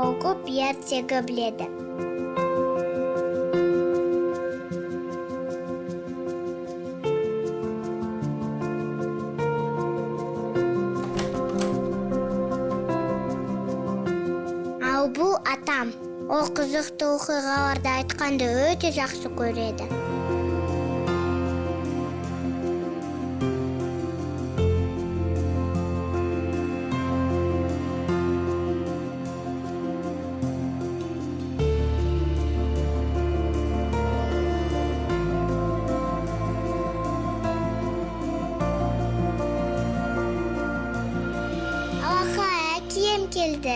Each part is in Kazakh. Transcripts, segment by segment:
окуп ертегі біледі ал бул атам ол кызыктуу окуяларды айтканды өтө жакшы көрөдү келді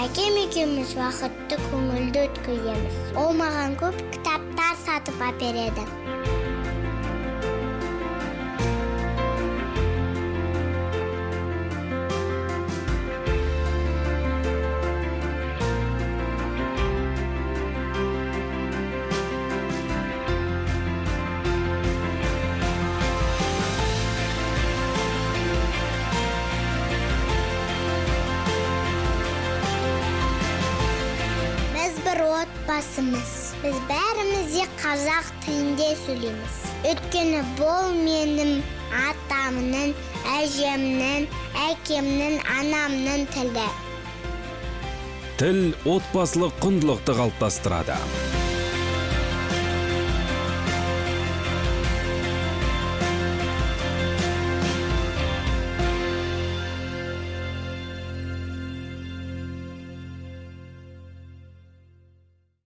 әкем екеуміз уақытты көңілді өткіземіз ол маған көп кітаптар сатып әпереді отбасымыз. Біз бәріміз де қазақ тілінде сөйлейміз. Өйткені бұл менің атамның әжемнің әкемнің анамның тілі. Тіл отбасылық құндылықты қалыптастырады.